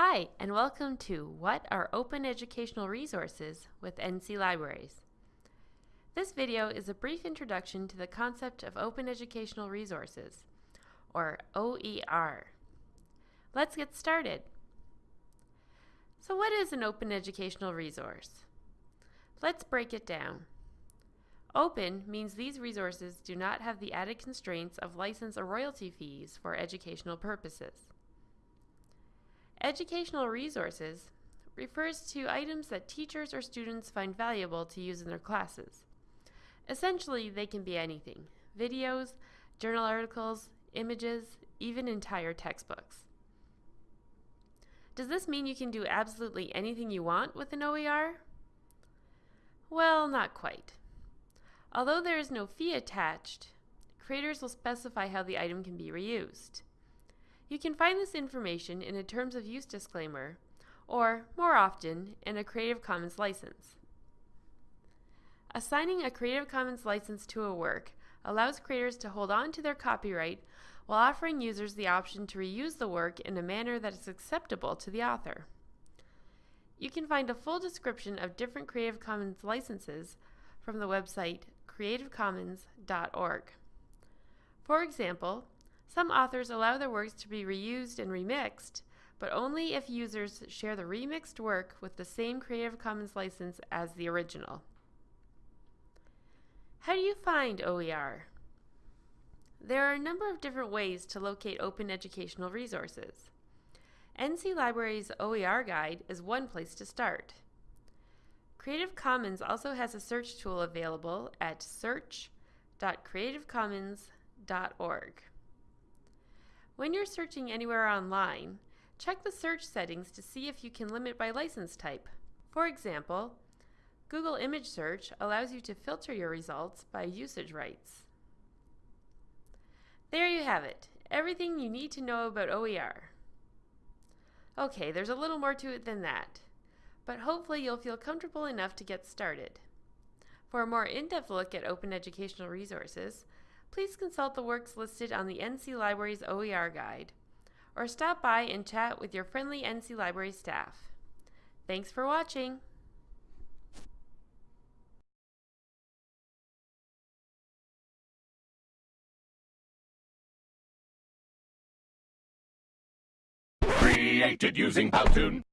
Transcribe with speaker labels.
Speaker 1: Hi, and welcome to What are Open Educational Resources with NC Libraries. This video is a brief introduction to the concept of Open Educational Resources, or OER. Let's get started. So what is an open educational resource? Let's break it down. Open means these resources do not have the added constraints of license or royalty fees for educational purposes. Educational resources refers to items that teachers or students find valuable to use in their classes. Essentially, they can be anything videos, journal articles, images, even entire textbooks. Does this mean you can do absolutely anything you want with an OER? Well, not quite. Although there is no fee attached, creators will specify how the item can be reused. You can find this information in a Terms of Use disclaimer, or, more often, in a Creative Commons license. Assigning a Creative Commons license to a work allows creators to hold on to their copyright while offering users the option to reuse the work in a manner that is acceptable to the author. You can find a full description of different Creative Commons licenses from the website creativecommons.org. For example, some authors allow their works to be reused and remixed, but only if users share the remixed work with the same Creative Commons license as the original. How do you find OER? There are a number of different ways to locate open educational resources. NC Library's OER Guide is one place to start. Creative Commons also has a search tool available at search.creativecommons.org. When you're searching anywhere online, check the search settings to see if you can limit by license type. For example, Google Image Search allows you to filter your results by usage rights. There you have it, everything you need to know about OER. Okay, there's a little more to it than that, but hopefully you'll feel comfortable enough to get started. For a more in-depth look at open educational resources, please consult the works listed on the NC Library's OER guide, or stop by and chat with your friendly NC Library staff. Thanks for watching!
Speaker 2: Created using Powtoon.